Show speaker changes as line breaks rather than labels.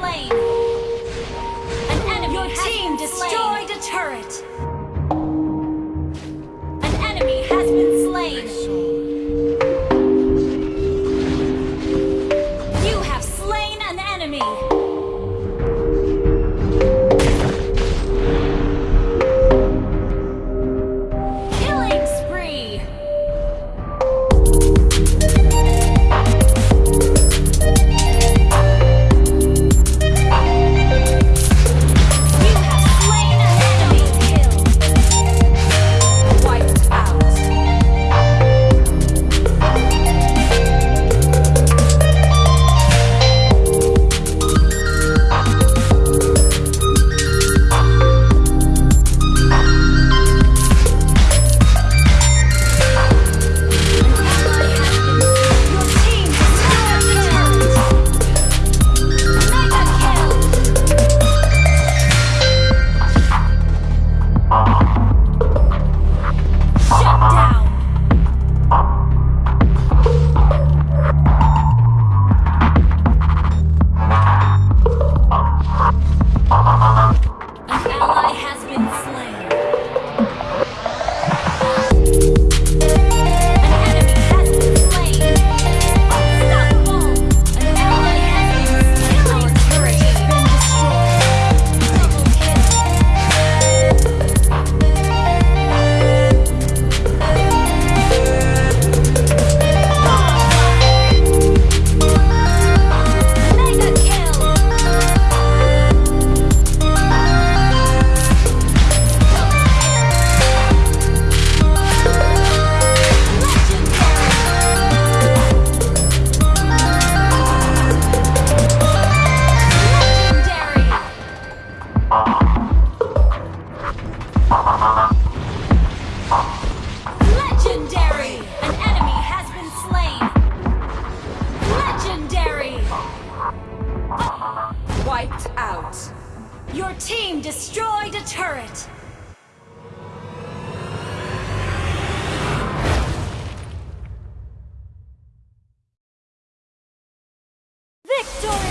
slain. An enemy Your team destroyed slain. a turret. An enemy has been slain. Your team destroyed a turret. Victory!